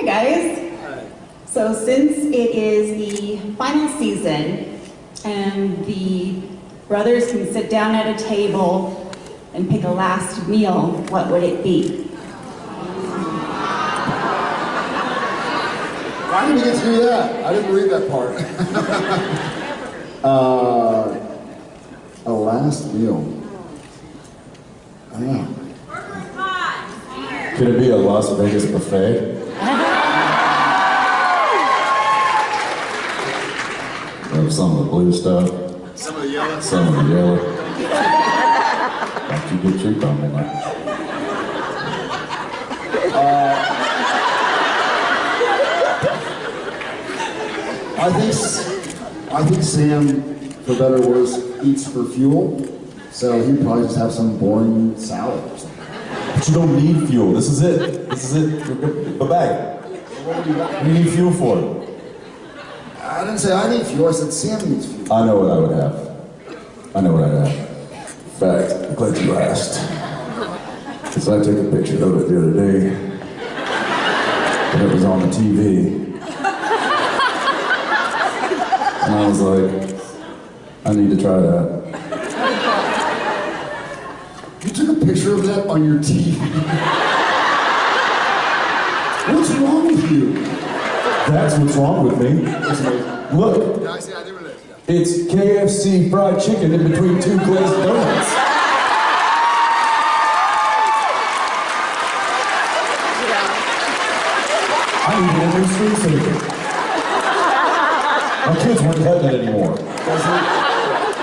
Hi guys. Hi. So since it is the final season and the brothers can sit down at a table and pick a last meal, what would it be? I didn't get to do that. I didn't read that part. uh, a last meal. I don't know. Could it be a Las Vegas buffet? Of some of the blue stuff, Some of the yellow. some of the yellow. Don't you get cheap on me, man. Uh, I think S- I think Sam, for better or worse, eats for fuel. So he'd probably just have some boring salad or something. But you don't need fuel. This is it. This is it. The bag. What do you got? What do you need fuel for? I didn't say I need fuel. I said Sam needs fuel. I know what I would have. I know what I'd have. In fact, I'm glad you asked. Because I took a picture of it the other day. And it was on the TV. And I was like, I need to try that. You took a picture of that on your TV. What's wrong with you? That's what's wrong with me. Look, Yeah, I see. I did it. it's KFC fried chicken in between two glazed donuts. I need a new screensaver. My kids weren't having it anymore. Does it,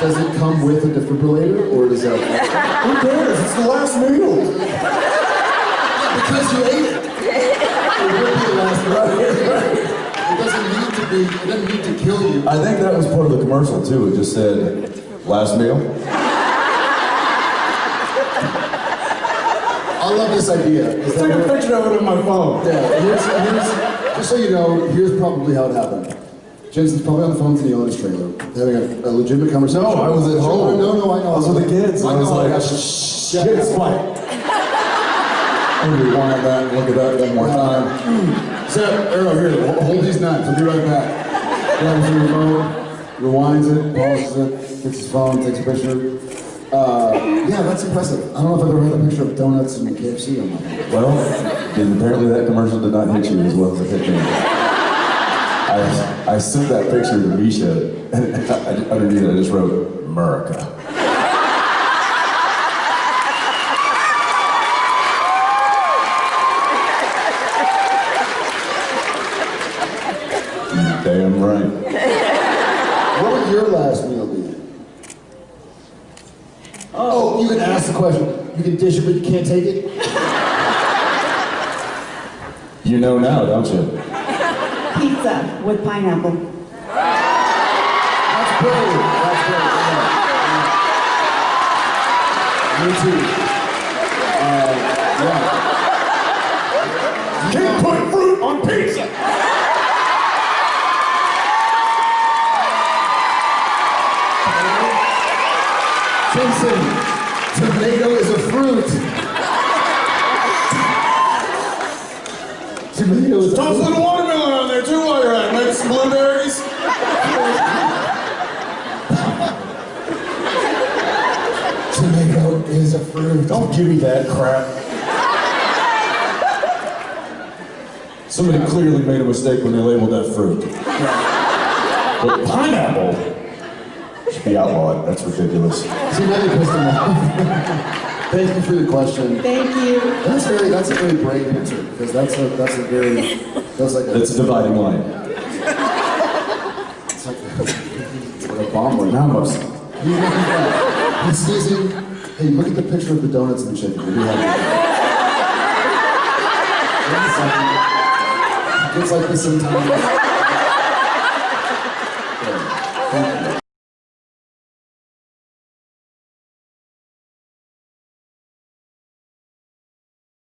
does it come with a defibrillator, or does that? Who cares? It's the last meal. because you ate it. It would be the last right. It doesn't need to. It doesn't need to kill you. I think that was part of the commercial too. It just said, last meal. I love this idea. Is Took a picture of it on my phone. yeah, here's, here's, just so you know, here's probably how it happened. Jensen's probably on the phone to in his trailer, having a, a legitimate conversation. No, I was at home. No, no, I know. I was with the kids. I I was like, shh, kids, quiet. Rewind that, and look at that one more time. So, Arrow, here, ho- hold these knives. I'll be right back. Grabs your remote, rewinds it, pauses it, gets his phone, takes a picture. Uh, yeah, that's impressive. I don't know if I've ever had a picture of donuts and KFC on my phone. Well, apparently that commercial did not hit you as well as it hit me. I, I sent that picture to Misha, and I- underneath it I just wrote, America. You Damn right. What would your last meal be? Oh, you can ask the question. You can dish it, but you can't take it? You know now, don't you? Pizza with pineapple. That's brave. That's brave. Yeah. Me too. Uh, yeah. Can't put fruit on pizza! Jensen, tomato is a fruit. Tomato is a Toss a fruit. little watermelon on there too while you're at it. Maybe some blueberries. Tomato is a fruit. Don't give me that crap. Somebody clearly made a mistake when they labeled that fruit. But pineapple should be outlawed. That's ridiculous. See, now you pissed him off. Thank you for the question. Thank you. That's very, that's a very brave answer, because that's a, that's a very, that's like a, It's a dividing line. it's like a, it's like a bomb right now. Now I'm. He's looking at, he's sneezing. Hey, look at the picture of the donuts and the chicken. We'll be happy. Wait a second. It's like this sometimes.